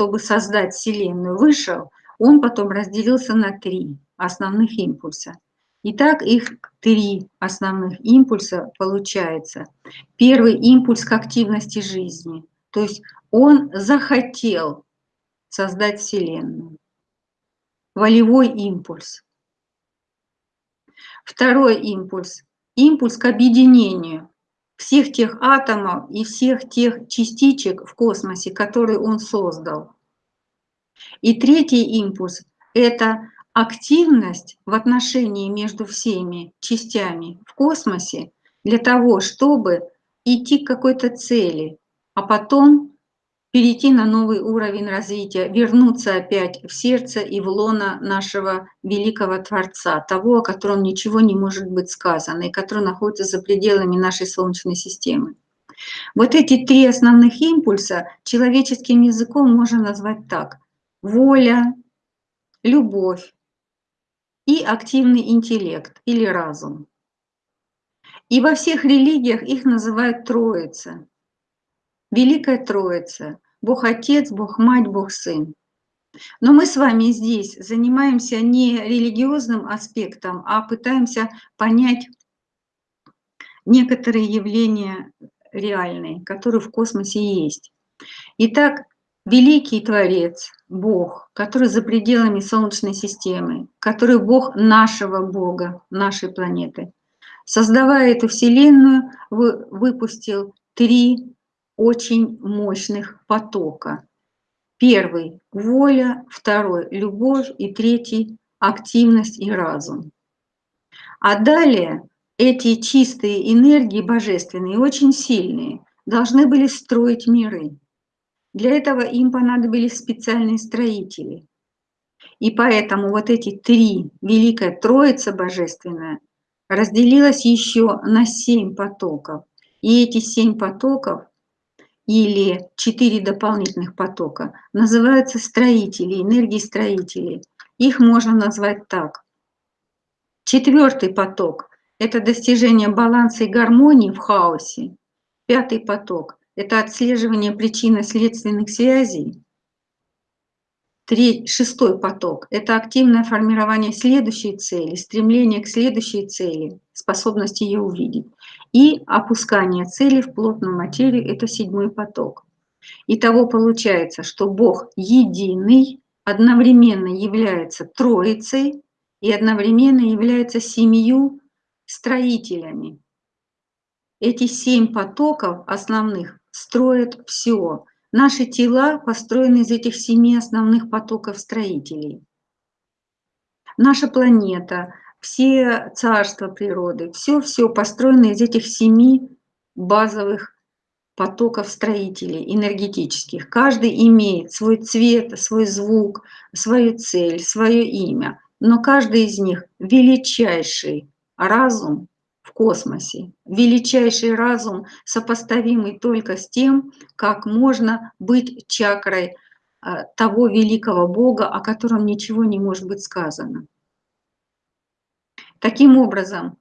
чтобы создать Вселенную, вышел, он потом разделился на три основных импульса. Итак, их три основных импульса получается. Первый импульс к активности жизни, то есть он захотел создать Вселенную. Волевой импульс. Второй импульс – импульс к объединению всех тех атомов и всех тех частичек в космосе, которые он создал. И третий импульс – это активность в отношении между всеми частями в космосе для того, чтобы идти к какой-то цели, а потом перейти на новый уровень развития, вернуться опять в сердце и в лоно нашего великого Творца, того, о котором ничего не может быть сказано и который находится за пределами нашей Солнечной системы. Вот эти три основных импульса человеческим языком можно назвать так. Воля, любовь и активный интеллект или разум. И во всех религиях их называют Троица. Великая Троица, Бог Отец, Бог Мать, Бог Сын. Но мы с вами здесь занимаемся не религиозным аспектом, а пытаемся понять некоторые явления реальные, которые в космосе есть. Итак, великий Творец, Бог, который за пределами Солнечной системы, который Бог нашего Бога, нашей планеты, создавая эту Вселенную, выпустил три очень мощных потока. Первый – воля, второй – любовь и третий – активность и разум. А далее эти чистые энергии божественные, очень сильные, должны были строить миры. Для этого им понадобились специальные строители. И поэтому вот эти три, Великая Троица Божественная, разделилась еще на семь потоков. И эти семь потоков или четыре дополнительных потока называются строители, энергии строителей. Их можно назвать так. Четвертый поток – это достижение баланса и гармонии в хаосе. Пятый поток – это отслеживание причинно-следственных связей. Третий, шестой поток – это активное формирование следующей цели, стремление к следующей цели, способность ее увидеть. И опускание цели в плотную материю – это седьмой поток. Итого получается, что Бог единый, одновременно является Троицей и одновременно является семью строителями. Эти семь потоков основных строят все. Наши тела построены из этих семи основных потоков строителей. Наша планета, все царства природы, все-все построено из этих семи базовых потоков строителей энергетических. Каждый имеет свой цвет, свой звук, свою цель, свое имя, но каждый из них величайший разум космосе, величайший разум, сопоставимый только с тем, как можно быть чакрой э, того великого Бога, о котором ничего не может быть сказано. Таким образом,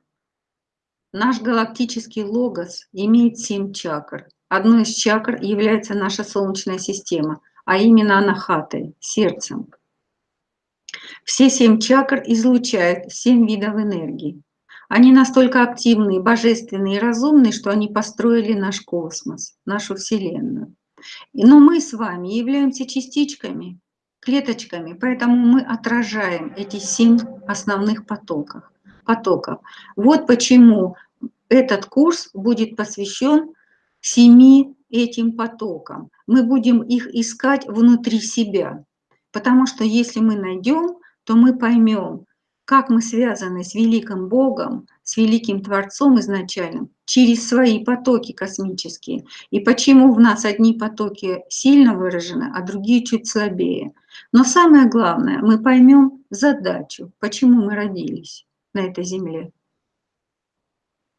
наш галактический логос имеет семь чакр. Одной из чакр является наша Солнечная система, а именно анахатой, сердцем. Все семь чакр излучают семь видов энергии. Они настолько активные, божественные и разумные, что они построили наш космос, нашу Вселенную. Но мы с вами являемся частичками, клеточками, поэтому мы отражаем эти семь основных потоков потоков. Вот почему этот курс будет посвящен семи этим потокам. Мы будем их искать внутри себя, потому что если мы найдем, то мы поймем, как мы связаны с великим Богом, с великим Творцом изначальным, через свои потоки космические, и почему в нас одни потоки сильно выражены, а другие чуть слабее. Но самое главное, мы поймем задачу, почему мы родились на этой земле.